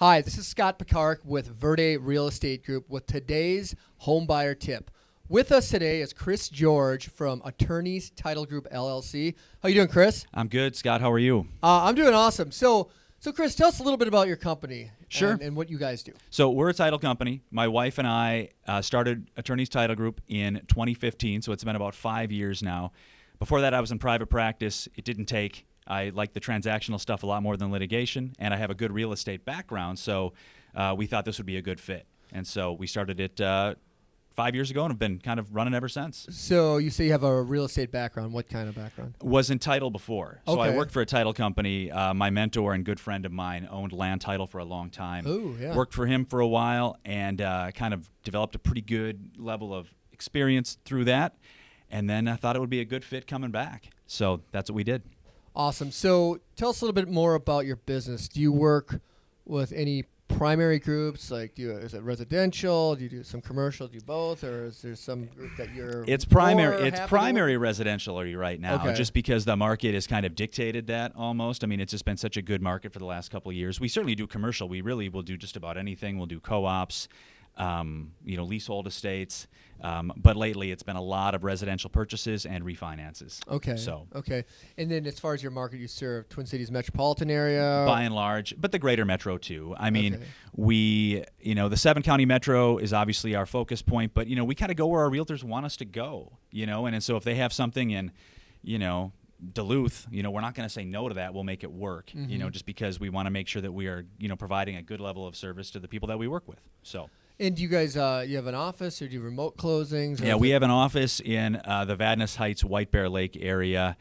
Hi, this is Scott Picard with Verde Real Estate Group with today's home buyer tip. With us today is Chris George from Attorneys Title Group LLC. How you doing, Chris? I'm good, Scott. How are you? Uh, I'm doing awesome. So, so Chris, tell us a little bit about your company. Sure. And, and what you guys do. So we're a title company. My wife and I uh, started Attorneys Title Group in 2015, so it's been about five years now. Before that, I was in private practice. It didn't take. I like the transactional stuff a lot more than litigation, and I have a good real estate background, so uh, we thought this would be a good fit. And so we started it uh, five years ago and have been kind of running ever since. So you say you have a real estate background. What kind of background? Was in title before. So I worked for a title company. Uh, my mentor and good friend of mine owned land title for a long time. Ooh, yeah. Worked for him for a while and uh, kind of developed a pretty good level of experience through that. And then I thought it would be a good fit coming back. So that's what we did. Awesome. So tell us a little bit more about your business. Do you work with any primary groups? Like, do you, is it residential? Do you do some commercial? Do you both, or is there some group that you're? It's primary. It's primary residential right now, Okay. just because the market has kind of dictated that almost. I mean, it's just been such a good market for the last couple of years. We certainly do commercial. We really will do just about anything. We'll do co-ops, um, you know, leasehold estates. Um, but lately, it's been a lot of residential purchases and refinances. Okay. So okay, and then as far as your market, you serve Twin Cities metropolitan area. by and large, but the greater metro too. I mean, Okay. we, you know, the seven county metro is obviously our focus point, but you know, we kind of go where our realtors want us to go, you know, and, and so if they have something in, you know, Duluth, you know, we're not going to say no to that. We'll make it work, you Mm-hmm. know, just because we want to make sure that we are, you know, providing a good level of service to the people that we work with. So, And do you guys, uh, you have an office or do you remote closings? yeah, we have an office in uh, the Vadnais Heights, White Bear Lake area,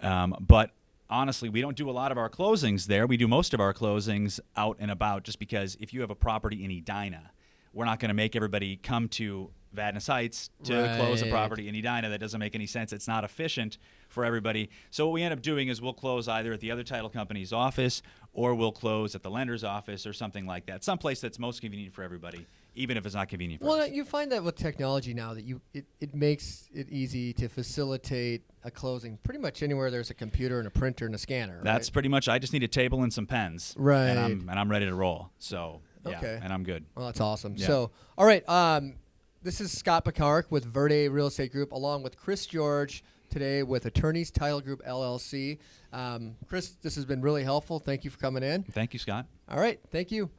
um, but honestly, we don't do a lot of our closings there. We do most of our closings out and about, just because if you have a property in Edina, we're not going to make everybody come to Vadnais Heights to close a property in Edina. That doesn't make any sense. It's not efficient for everybody. So what we end up doing is we'll close either at the other title company's office or we'll close at the lender's office or something like that. Someplace that's most convenient for everybody, even if it's not convenient for Well, us. you find that with technology now that you it, it makes it easy to facilitate a closing pretty much anywhere there's a computer and a printer and a scanner. That's right? pretty much. I just need a table and some pens, Right. And I'm and I'm ready to roll. So yeah, Okay. and I'm good. Well, that's awesome. Yeah. So, all right. Um, this is Scott Picard with Verde Real Estate Group, along with Chris George today with Attorneys Title Group LLC. Um, Chris, this has been really helpful. Thank you for coming in. Thank you, Scott. All right. Thank you.